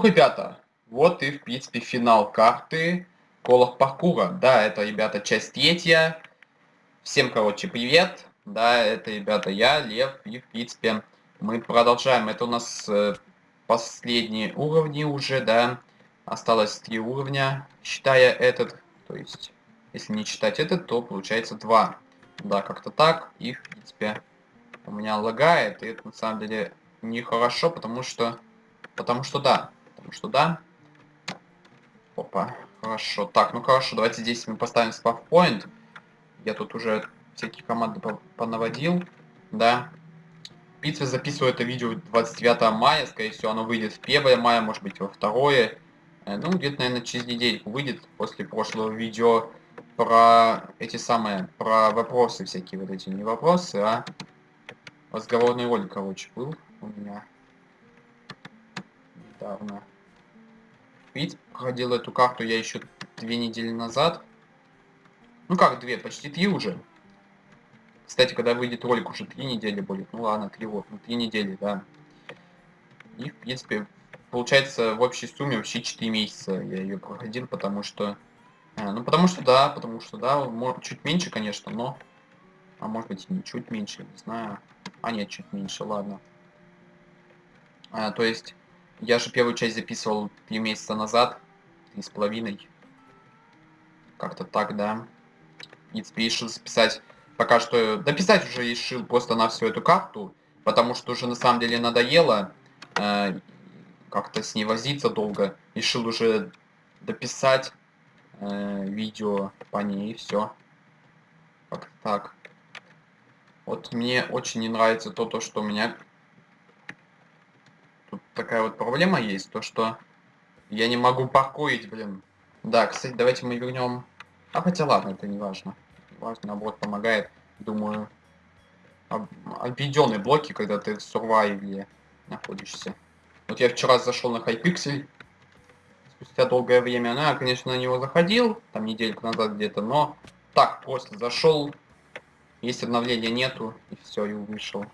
фу, ребята, вот и, в принципе, финал карты Колов Паркура. Да, это, ребята, часть третья. Всем, короче, привет. Да, это, ребята, я, Лев, и, в принципе, мы продолжаем. Это у нас э, последние уровни уже, да. Осталось три уровня, считая этот. То есть, если не читать этот, то получается два. Да, как-то так. И, в принципе, у меня лагает. И это, на самом деле, нехорошо, потому что... Потому что да. Потому что да. Опа. Хорошо. Так, ну хорошо, давайте здесь мы поставим спавпоинт. Я тут уже всякие команды понаводил. Да. Пицца записываю это видео 29 мая, скорее всего оно выйдет в 1 мая, может быть во 2. Э, ну, где-то, наверное, через недельку выйдет после прошлого видео про эти самые, про вопросы всякие вот эти, не вопросы, а разговорный ролик, короче, был у меня недавно. Видите, проходил эту карту я еще две недели назад. Ну как две, почти три уже. Кстати, когда выйдет ролик, уже три недели будет. Ну ладно, три вот, ну три недели, да. И, в принципе, получается в общей сумме вообще 4 месяца я ее проходил, потому что... А, ну, потому что да, потому что да, может, чуть меньше, конечно, но... А может быть и не чуть меньше, не знаю. А нет, чуть меньше, ладно. А, то есть, я же первую часть записывал три месяца назад, три с половиной. Как-то так, да. В принципе, решил записать пока что дописать уже решил просто на всю эту карту, потому что уже на самом деле надоело э, как-то с ней возиться долго. Решил уже дописать э, видео по ней и все. Как так. Вот мне очень не нравится то, то, что у меня такая вот проблема есть, то что я не могу паркурить, блин. Да, кстати, давайте мы вернем. А хотя ладно, это не важно важно, наоборот, помогает, думаю, обведенные блоки, когда ты в сурвайве находишься. Вот я вчера зашел на Hypixel, спустя долгое время, ну, я, конечно, на него заходил, там недельку назад где-то, но так, просто зашел, есть обновления нету, и все, и вышел.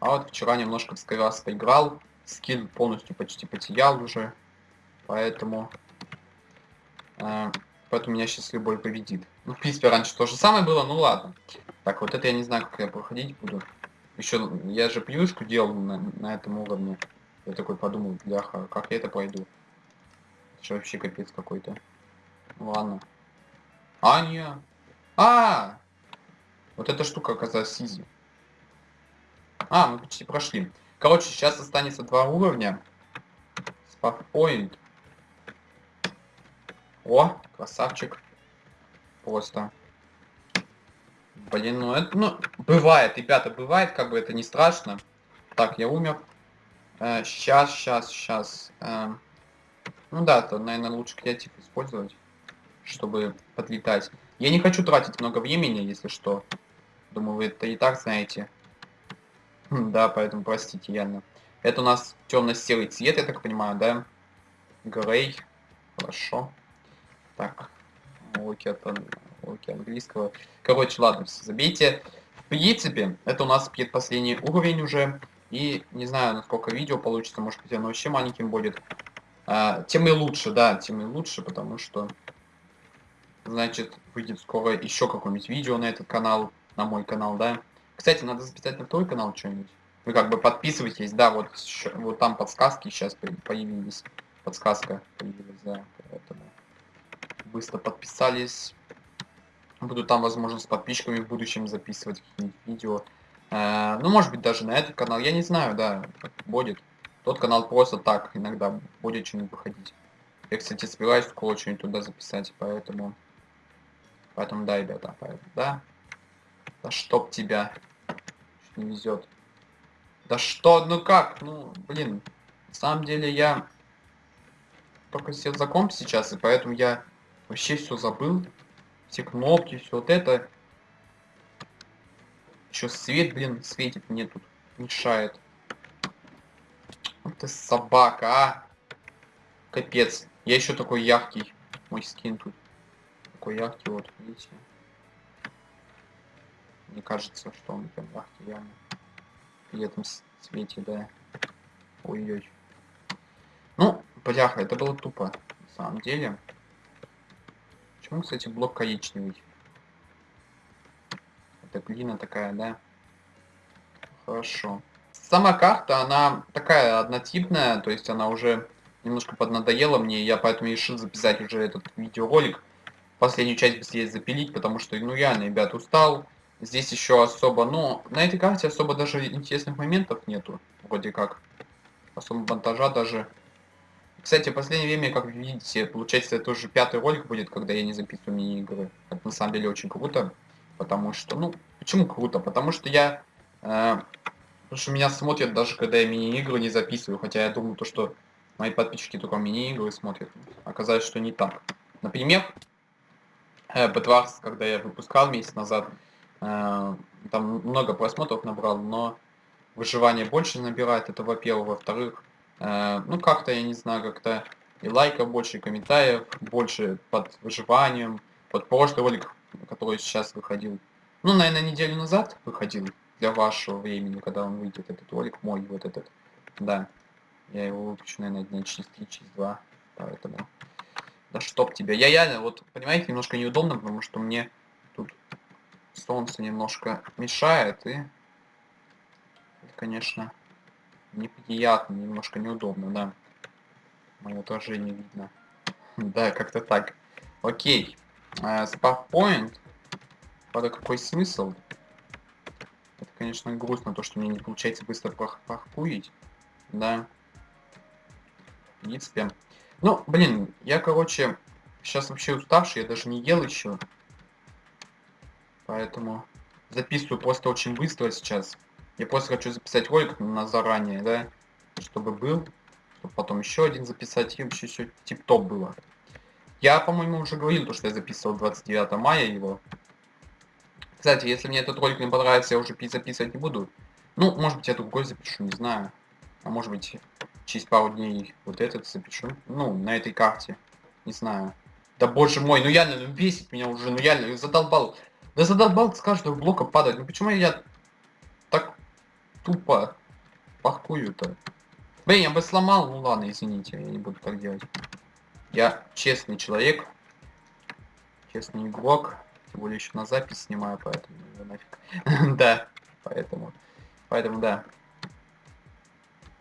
А вот вчера немножко в Skywars поиграл, скилл полностью почти потерял уже, поэтому... Э, Поэтому меня сейчас любой победит. Ну, в принципе, раньше то же самое было, ну ладно. Так, вот это я не знаю, как я проходить буду. Еще, я же плюшку делал на, на этом уровне. Я такой подумал, бляха, как я это пройду? Это же вообще капец какой-то. Ну, ладно. А, не. А! Вот эта штука оказалась изи. А, мы почти прошли. Короче, сейчас останется два уровня. Спавпоинт. О, красавчик. Просто. Блин, ну это, ну, бывает, ребята, бывает, как бы это не страшно. Так, я умер. Э, сейчас, сейчас, сейчас. Э, ну да, это, наверное, лучше креатив использовать, чтобы подлетать. Я не хочу тратить много времени, если что. Думаю, вы это и так знаете. Да, поэтому простите, реально. Это у нас темно-серый цвет, я так понимаю, да? Грей. Хорошо. Так, уроки, от, уроки английского. Короче, ладно, все забейте. В принципе, это у нас предпоследний уровень уже. И не знаю, насколько видео получится, может быть, оно вообще маленьким будет. А, тем и лучше, да, тем и лучше, потому что, значит, выйдет скоро еще какое-нибудь видео на этот канал, на мой канал, да. Кстати, надо записать на второй канал что-нибудь. Вы как бы подписывайтесь, да, вот, вот там подсказки сейчас появились. Подсказка появилась, да, поэтому быстро подписались. Буду там, возможно, с подписчиками в будущем записывать какие-нибудь видео. Э, ну, может быть, даже на этот канал. Я не знаю, да, будет. Тот канал просто так иногда будет что-нибудь выходить. Я, кстати, собираюсь скоро что-нибудь туда записать, поэтому... Поэтому да, ребята, поэтому, да. Да чтоб тебя. Не везет. Да что, ну как, ну, блин. На самом деле я только сел за комп сейчас, и поэтому я Вообще все забыл. Все кнопки, все вот это. Еще свет, блин, светит мне тут. Мешает. Вот ты собака, а. Капец. Я еще такой яркий. Мой скин тут. Такой яркий, вот, видите. Мне кажется, что он прям реально. При этом свете, да. Ой-ой. Ну, Бляха, это было тупо, на самом деле. Почему, кстати, блок коричневый? Это глина такая, да? Хорошо. Сама карта, она такая однотипная, то есть она уже немножко поднадоела мне, я поэтому решил записать уже этот видеоролик. Последнюю часть быстрее запилить, потому что, ну, реально, ребят, устал. Здесь еще особо, ну, на этой карте особо даже интересных моментов нету, вроде как. Особо монтажа даже. Кстати, в последнее время, как видите, получается, это уже пятый ролик будет, когда я не записываю мини-игры. Это на самом деле очень круто, потому что, ну, почему круто? Потому что я, э, потому что меня смотрят даже, когда я мини-игры не записываю, хотя я думаю, то, что мои подписчики только мини-игры смотрят. Оказалось, что не так. Например, э, Бэтварс, когда я выпускал месяц назад, там много просмотров набрал, но выживание больше набирает, это во-первых. Во-вторых, э, ну как-то, я не знаю, как-то и лайков больше, и комментариев больше под выживанием, под прошлый ролик, который сейчас выходил. Ну, наверное, неделю назад выходил для вашего времени, когда он выйдет, этот ролик мой, вот этот. Да. Я его выпущу, наверное, дня через 3, через 2. Поэтому... Да чтоб тебя. Я реально, вот, понимаете, немножко неудобно, потому что мне тут солнце немножко мешает, и... Конечно, неприятно, немножко неудобно, да. Мое отражение видно. Да, как-то так. Окей. Спавпоинт. Правда, какой смысл? Это, конечно, грустно, то, что мне не получается быстро паркурить. Да в принципе. Ну, блин, я, короче, сейчас вообще уставший, я даже не ел еще. Поэтому записываю просто очень быстро сейчас. Я просто хочу записать ролик на заранее, да, чтобы был. Чтобы потом еще один записать, и вообще все тип-топ было. Я, по-моему, уже говорил, то, что я записывал 29 мая его. Кстати, если мне этот ролик не понравится, я уже записывать не буду. Ну, может быть, я другой запишу, не знаю. А может быть, через пару дней вот этот запишу. Ну, на этой карте. Не знаю. Да боже мой, ну реально, ну бесит меня уже, ну реально, задолбал. Да задолбал с каждого блока падать. Ну почему я так тупо паркую-то? Блин, я бы сломал, ну ладно, извините, я не буду так делать. Я честный человек. Честный игрок. Тем более еще на запись снимаю, поэтому нафиг. да, поэтому. Поэтому да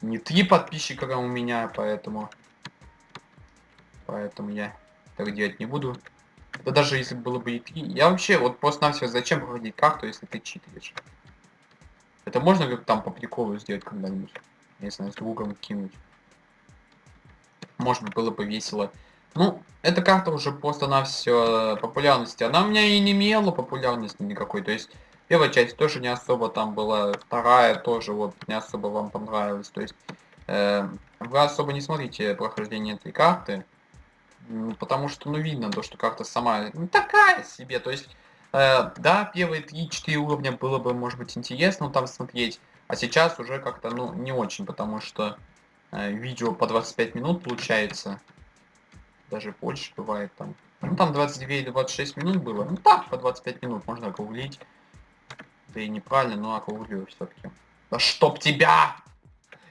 не три подписчика у меня, поэтому... Поэтому я так делать не буду. Да даже если было бы и три... Я вообще, вот просто на все зачем проходить карту, если ты читеришь? Это можно как там по приколу сделать когда-нибудь? Если с другом кинуть. Может было бы весело. Ну, эта карта уже просто на все популярности. Она у меня и не имела популярности никакой. То есть Первая часть тоже не особо там была, вторая тоже вот не особо вам понравилась. То есть э, вы особо не смотрите прохождение этой карты, потому что ну видно то, что карта сама не такая себе. То есть э, да, первые 3-4 уровня было бы может быть интересно там смотреть, а сейчас уже как-то ну не очень, потому что э, видео по 25 минут получается, даже больше бывает там. Ну там 29-26 минут было, ну так по 25 минут можно округлить. Да и неправильно, но округлю все-таки. Да чтоб тебя!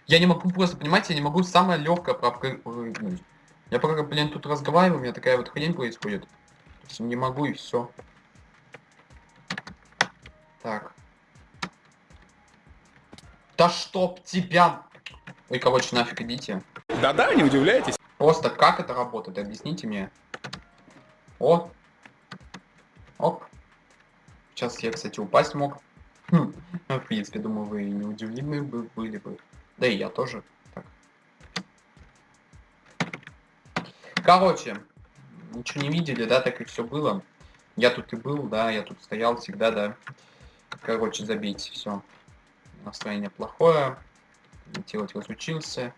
Я не могу просто, понимаете, я не могу самое легкое пропрыгнуть. Я пока, блин, тут разговариваю, у меня такая вот хрень происходит. То есть не могу и все. Так. Да чтоб тебя! Ой, короче, нафиг идите. Да-да, не удивляйтесь. Просто как это работает, объясните мне. О! Оп. Сейчас я, кстати, упасть мог. Хм, ну, в принципе, думаю, вы не удивлены бы, были бы. Да и я тоже. Короче, ничего не видели, да, так и все было. Я тут и был, да, я тут стоял всегда, да. Короче, забейте, все. Настроение плохое. Делать разучился.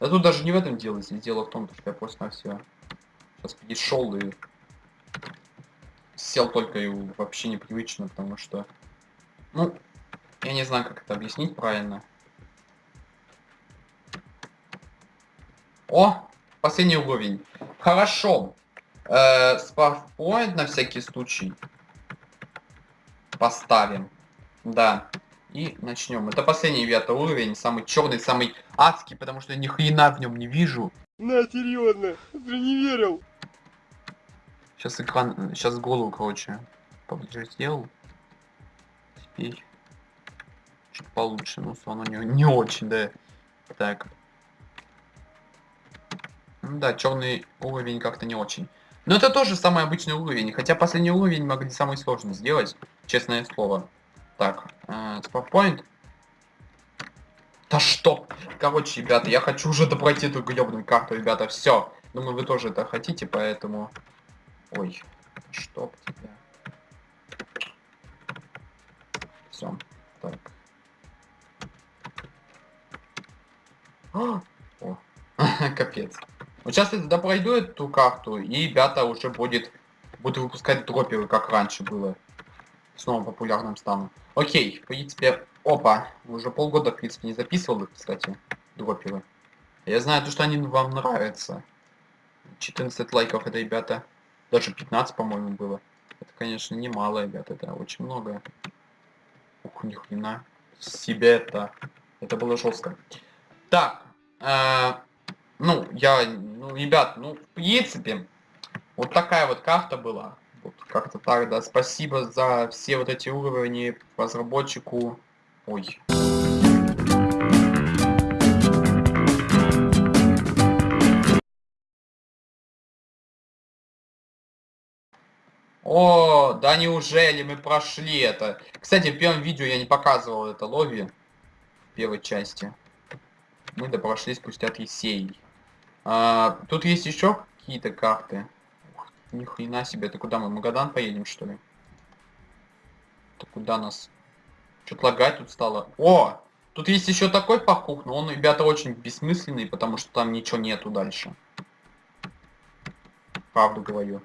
Да тут даже не в этом дело, здесь дело в том, что я просто на все. Сейчас пришел и сел только и вообще непривычно, потому что ну, я не знаю, как это объяснить правильно. О, последний уровень. Хорошо. Э, спавпоинт на всякий случай поставим. Да. И начнем. Это последний девятый уровень, самый черный, самый адский, потому что ни хрена в нем не вижу. На, серьезно, ты не верил. Сейчас экран, сейчас голову, короче, поближе сделал. Теперь чуть получше, но все равно не, не очень, да. Так. Ну да, черный уровень как-то не очень. Но это тоже самый обычный уровень, хотя последний уровень могли самый сложный сделать, честное слово. Так, э. Да что? Короче, ребята, я хочу уже допройти эту гребаную карту, ребята, все. Думаю, вы тоже это хотите, поэтому... Ой, что тебя. Все, так. О, капец. Вот сейчас я туда пройду эту карту, и ребята уже будет... Буду выпускать дроперы, как раньше было. Снова популярным стану. Окей, в принципе, Опа, уже полгода, в принципе, не записывал их, кстати, дроперы. Я знаю, то, что они вам нравятся. 14 лайков, это, ребята, даже 15, по-моему, было. Это, конечно, немало, ребята, это очень много. Ух, ни хрена. Себе это. Это было жестко. Так. Э, ну, я, ну, ребят, ну, в принципе, вот такая вот карта была. Вот как-то так, да. Спасибо за все вот эти уровни разработчику Ой. О, да неужели мы прошли это? Кстати, в первом видео я не показывал это лови. В первой части. Мы да прошли спустя три серии. А, тут есть еще какие-то карты. Ух, ни хрена себе, это куда мы? Магадан поедем, что ли? Это куда нас что-то лагать тут стало. О! Тут есть еще такой пахух, но он, ребята, очень бессмысленный, потому что там ничего нету дальше. Правду говорю.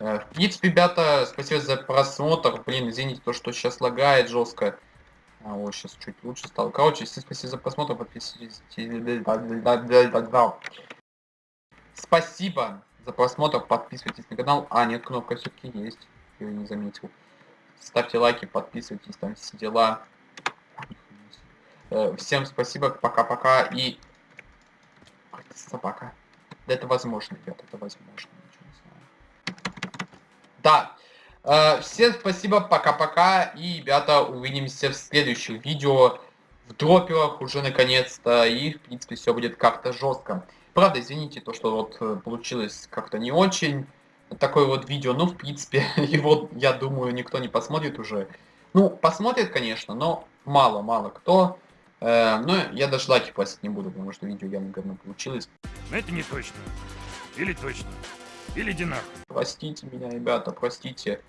Э, в принципе, ребята, спасибо за просмотр. Блин, извините, то, что сейчас лагает жестко. А, вот, сейчас чуть лучше стало. Короче, спасибо за просмотр. Подписывайтесь. Спасибо за просмотр. Подписывайтесь на канал. А, нет, кнопка все-таки есть. Я не заметил. Ставьте лайки, подписывайтесь, там все дела. Э, всем спасибо, пока-пока и... Собака. Да это возможно, ребят, это возможно. Да. Э, всем спасибо, пока-пока. И, ребята, увидимся в следующих видео. В дроперах уже наконец-то. И, в принципе, все будет как-то жестко. Правда, извините, то, что вот э, получилось как-то не очень такое вот видео, ну, в принципе, его, я думаю, никто не посмотрит уже. Ну, посмотрит, конечно, но мало-мало кто. Э, но я даже лайки платить не буду, потому что видео явно говно получилось. Но это не точно. Или точно. Или динах. Простите меня, ребята, простите.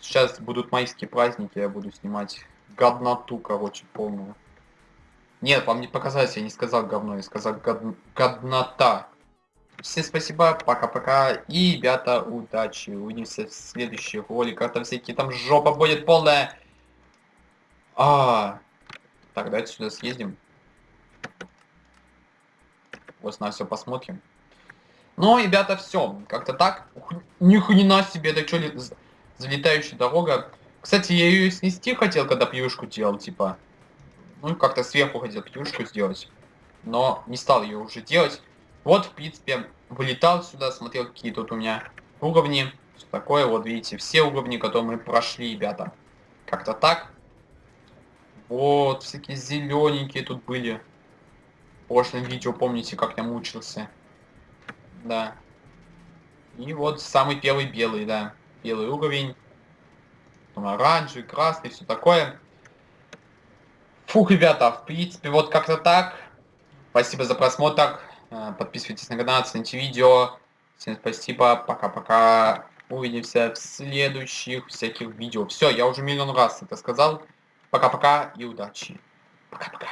Сейчас будут майские праздники, я буду снимать годноту, короче, полную. Нет, вам не показалось, я не сказал говно, я сказал год... годнота. Всем спасибо, пока-пока. И, ребята, удачи. Увидимся в следующих роликах. Там всякие там жопа будет полная. А, так, давайте сюда съездим. Вот на все посмотрим. Ну, ребята, все. Как-то так. Ни хрена себе, это что ли залетающая дорога. Кстати, я ее снести хотел, когда пьюшку делал, типа. Ну, как-то сверху хотел пьюшку сделать. Но не стал ее уже делать. Вот, в принципе, вылетал сюда, смотрел, какие тут у меня уровни. Все такое, вот видите, все уровни, которые мы прошли, ребята. Как-то так. Вот, всякие зелененькие тут были. В прошлом видео, помните, как я мучился. Да. И вот самый первый белый, да. Белый уровень. Оранжевый, красный, все такое. Фух, ребята, в принципе, вот как-то так. Спасибо за просмотр. Э, подписывайтесь на канал, цените видео. Всем спасибо, пока-пока. Увидимся в следующих всяких видео. Все, я уже миллион раз это сказал. Пока-пока и удачи. Пока-пока.